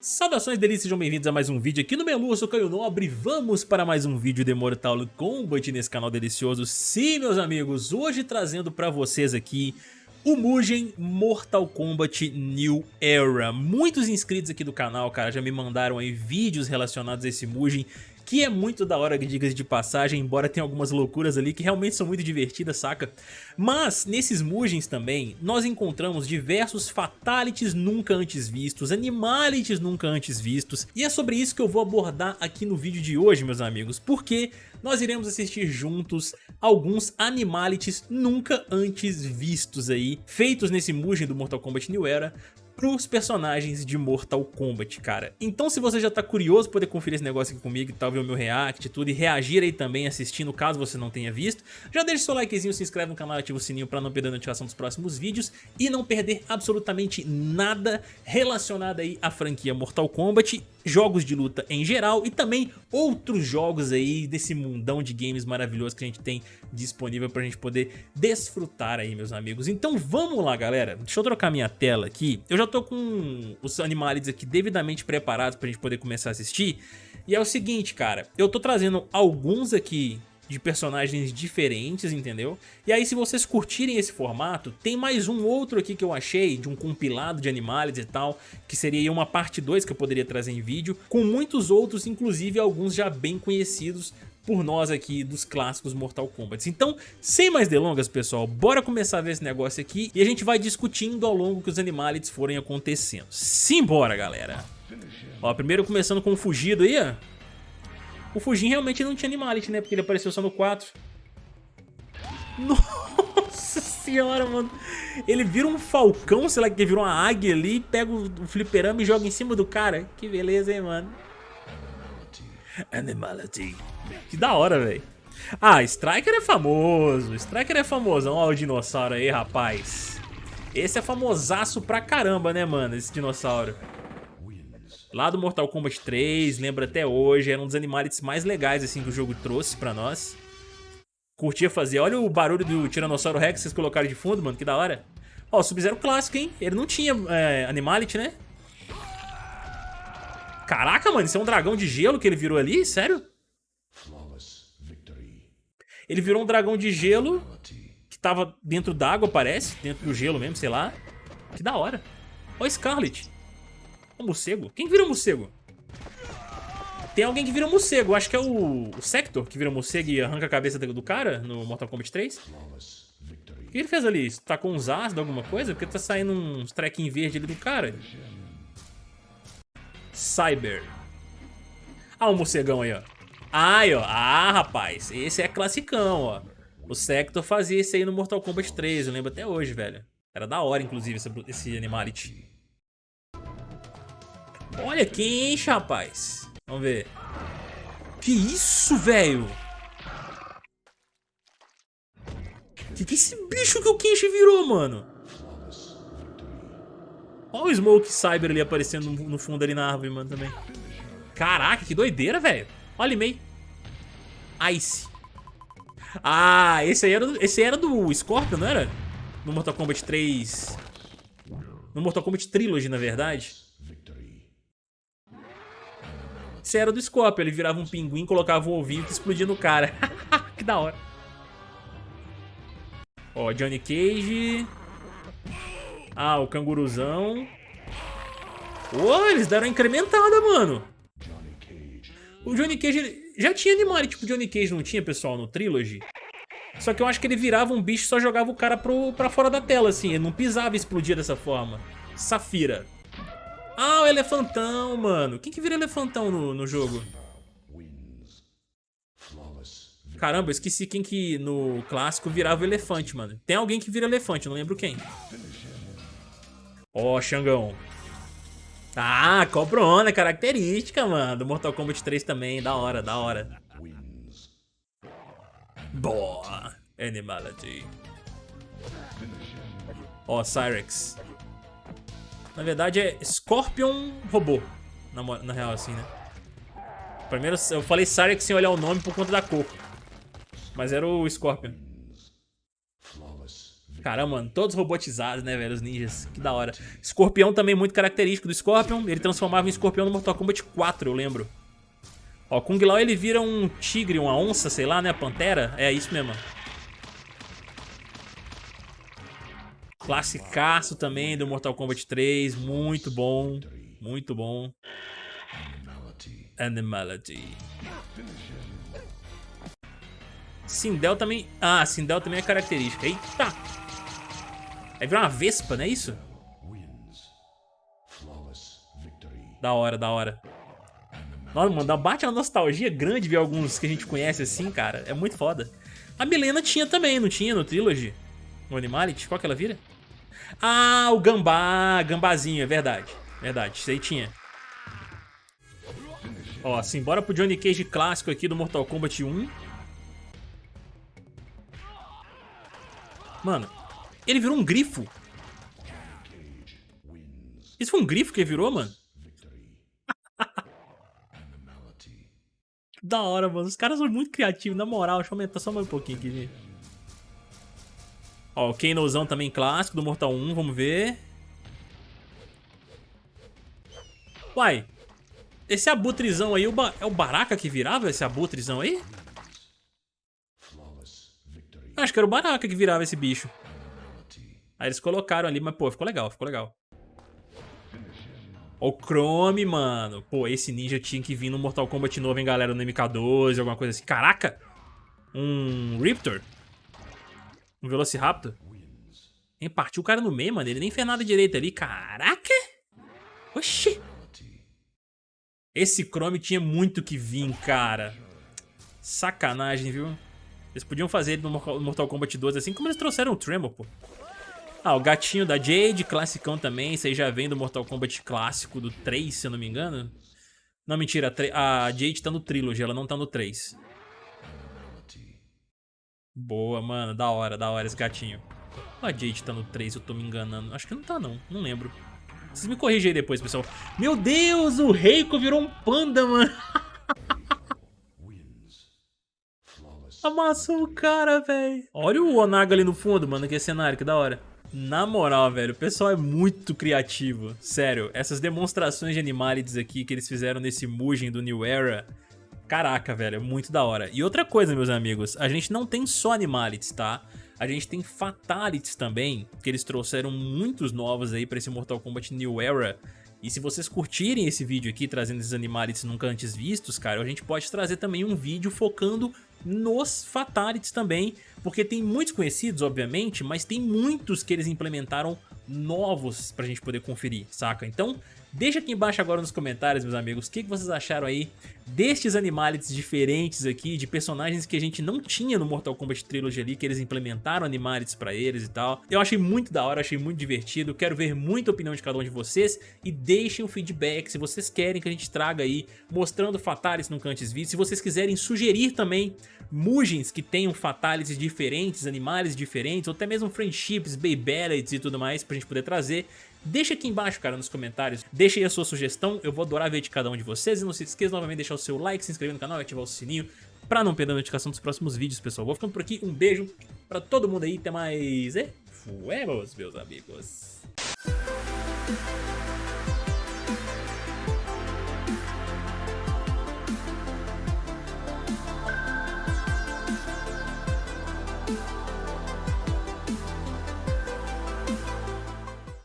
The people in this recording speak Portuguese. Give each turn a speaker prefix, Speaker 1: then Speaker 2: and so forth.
Speaker 1: Saudações delícias, sejam bem-vindos a mais um vídeo aqui no Melu, eu sou Caio Nobre Vamos para mais um vídeo de Mortal Kombat nesse canal delicioso. Sim, meus amigos, hoje trazendo para vocês aqui o Mugen Mortal Kombat New Era. Muitos inscritos aqui do canal, cara, já me mandaram aí vídeos relacionados a esse Mugen que é muito da hora, digas de passagem, embora tenha algumas loucuras ali que realmente são muito divertidas, saca? Mas, nesses Mugens também, nós encontramos diversos Fatalities nunca antes vistos, Animalities nunca antes vistos, e é sobre isso que eu vou abordar aqui no vídeo de hoje, meus amigos, porque nós iremos assistir juntos alguns Animalities nunca antes vistos aí, feitos nesse Mugen do Mortal Kombat New Era, pros personagens de Mortal Kombat, cara. Então se você já tá curioso poder conferir esse negócio aqui comigo e tal, ver o meu react e tudo, e reagir aí também assistindo, caso você não tenha visto, já deixa seu likezinho, se inscreve no canal e ativa o sininho pra não perder a notificação dos próximos vídeos e não perder absolutamente nada relacionado aí à franquia Mortal Kombat jogos de luta em geral e também outros jogos aí desse mundão de games maravilhoso que a gente tem disponível pra gente poder desfrutar aí, meus amigos. Então vamos lá, galera. Deixa eu trocar minha tela aqui. Eu já tô com os animais aqui devidamente preparados pra gente poder começar a assistir. E é o seguinte, cara, eu tô trazendo alguns aqui de personagens diferentes, entendeu? E aí se vocês curtirem esse formato, tem mais um outro aqui que eu achei, de um compilado de animais e tal, que seria uma parte 2 que eu poderia trazer em vídeo, com muitos outros, inclusive alguns já bem conhecidos por nós aqui dos clássicos Mortal Kombat. Então, sem mais delongas, pessoal, bora começar a ver esse negócio aqui e a gente vai discutindo ao longo que os animais forem acontecendo. Simbora, galera! Ó, primeiro começando com o fugido aí, ó. O Fujin realmente não tinha Animality, né? Porque ele apareceu só no 4. Nossa senhora, mano. Ele vira um falcão, sei lá, que virou uma águia ali, pega o fliperama e joga em cima do cara. Que beleza, hein, mano. Animality. Que da hora, velho. Ah, Striker é famoso. Striker é famosão. Olha o dinossauro aí, rapaz. Esse é famosaço pra caramba, né, mano? Esse dinossauro. Lá do Mortal Kombat 3, lembra até hoje, era um dos animais mais legais assim que o jogo trouxe pra nós. Curtia fazer. Olha o barulho do Tiranossauro Rex que vocês colocaram de fundo, mano, que da hora. Ó, Sub-Zero clássico, hein? Ele não tinha é, Animality, né? Caraca, mano, isso é um dragão de gelo que ele virou ali? Sério? Ele virou um dragão de gelo que tava dentro d'água, parece. Dentro do gelo mesmo, sei lá. Que da hora. Ó, Scarlet. O morcego? Quem vira morcego? Tem alguém que vira morcego. Acho que é o, o Sector que vira morcego e arranca a cabeça do cara no Mortal Kombat 3. O que ele fez ali? Tá com uns ácidos, alguma coisa? Porque tá saindo uns trequinhos verde ali do cara. Cyber. Ah, o morcegão aí, ó. Ai, ó. Ah, rapaz. Esse é classicão, ó. O Sector fazia isso aí no Mortal Kombat 3. Eu lembro até hoje, velho. Era da hora, inclusive, esse, esse Animality. Olha quem enche, rapaz. Vamos ver. Que isso, velho? Que que é esse bicho que o Kenshi virou, mano? Olha o Smoke Cyber ali aparecendo no fundo ali na árvore, mano, também. Caraca, que doideira, velho. Olha meio. Ice. Ah, esse aí era do, esse era do Scorpion, não era? No Mortal Kombat 3. No Mortal Kombat Trilogy, na verdade. Esse era do Scorpion, ele virava um pinguim, colocava um ovinho que explodia no cara. que da hora. Ó, Johnny Cage. Ah, o canguruzão. Ô, eles deram uma incrementada, mano. O Johnny Cage, já tinha animal, tipo Johnny Cage não tinha, pessoal, no Trilogy? Só que eu acho que ele virava um bicho e só jogava o cara pro, pra fora da tela, assim. Ele não pisava e explodia dessa forma. Safira. Ah, o elefantão, mano. Quem que vira elefantão no, no jogo? Caramba, eu esqueci quem que no clássico virava elefante, mano. Tem alguém que vira elefante, não lembro quem. Ó, oh, Xangão. Ah, cobrona, característica, mano. Do Mortal Kombat 3 também, da hora, da hora. Boa. Animality. Ó, oh, Cyrex. Na verdade é Scorpion Robô. Na, na real, assim, né? Primeiro eu falei Cyrex sem olhar o nome por conta da cor. Mas era o Scorpion. Caramba, mano, todos robotizados, né, velho, os ninjas. Que da hora. Escorpião também muito característico do Scorpion. Ele transformava em escorpião no Mortal Kombat 4, eu lembro. Ó, Kung Lao ele vira um tigre, uma onça, sei lá, né, pantera. É isso mesmo. Classicaço também do Mortal Kombat 3, muito bom, muito bom. Animality. Sindel também... Ah, Sindel também é característica. Eita! Aí vira uma vespa, não é isso? Da hora, da hora. Nossa, mano, bate uma nostalgia grande ver alguns que a gente conhece assim, cara. É muito foda. A Milena tinha também, não tinha no Trilogy? No Animality? Qual que ela vira? Ah, o gambá, gambazinho, é verdade. Verdade, isso aí tinha. Ó, assim, bora pro Johnny Cage clássico aqui do Mortal Kombat 1. Mano, ele virou um grifo. Isso foi um grifo que ele virou, mano? da hora, mano. Os caras são muito criativos, na moral. Deixa eu aumentar só mais um pouquinho aqui, gente. Ó, o Kanozão também clássico do Mortal 1, vamos ver. Uai, esse abutrezão aí, é o Baraka que virava esse abutrezão aí? Acho que era o Baraka que virava esse bicho. Aí eles colocaram ali, mas pô, ficou legal, ficou legal. Ó, o Chrome, mano. Pô, esse ninja tinha que vir no Mortal Kombat novo, hein, galera, no MK12, alguma coisa assim. Caraca! Um Riptor. Um Velociraptor. Hein, partiu o cara no meio, mano. Ele nem fez nada direito ali. Caraca! Oxi! Esse Chrome tinha muito que vir, cara. Sacanagem, viu? Eles podiam fazer ele no Mortal Kombat 12 assim como eles trouxeram o Tremor, pô. Ah, o gatinho da Jade, classicão também. Isso aí já vem do Mortal Kombat clássico do 3, se eu não me engano. Não, mentira. A Jade tá no Trilogy, ela não tá no 3. Boa, mano. Da hora, da hora esse gatinho. A Jade tá no 3, eu tô me enganando. Acho que não tá, não. Não lembro. Vocês me corrigem aí depois, pessoal. Meu Deus, o Reiko virou um panda, mano. Amassou o cara, velho. Olha o Onaga ali no fundo, mano, que cenário, que da hora. Na moral, velho, o pessoal é muito criativo. Sério, essas demonstrações de Animalities aqui que eles fizeram nesse Mugen do New Era... Caraca, velho, é muito da hora. E outra coisa, meus amigos, a gente não tem só Animalities, tá? A gente tem Fatalities também, que eles trouxeram muitos novos aí pra esse Mortal Kombat New Era. E se vocês curtirem esse vídeo aqui, trazendo esses Animalities nunca antes vistos, cara, a gente pode trazer também um vídeo focando nos Fatalities também, porque tem muitos conhecidos, obviamente, mas tem muitos que eles implementaram novos pra gente poder conferir, saca? Então, Deixa aqui embaixo agora nos comentários, meus amigos, o que, que vocês acharam aí destes animalities diferentes aqui, de personagens que a gente não tinha no Mortal Kombat Trilogy ali, que eles implementaram animalities pra eles e tal. Eu achei muito da hora, achei muito divertido, quero ver muita opinião de cada um de vocês e deixem o feedback se vocês querem que a gente traga aí, mostrando fatalities nunca antes vistos. Se vocês quiserem sugerir também Mugens que tenham fatalities diferentes, animais diferentes, ou até mesmo friendships, babelettes e tudo mais pra gente poder trazer, Deixa aqui embaixo, cara, nos comentários. Deixa aí a sua sugestão, eu vou adorar ver de cada um de vocês. E não se esqueça novamente de deixar o seu like, se inscrever no canal e ativar o sininho pra não perder a notificação dos próximos vídeos, pessoal. Vou ficando por aqui, um beijo pra todo mundo aí, até mais e fuemos, meus amigos.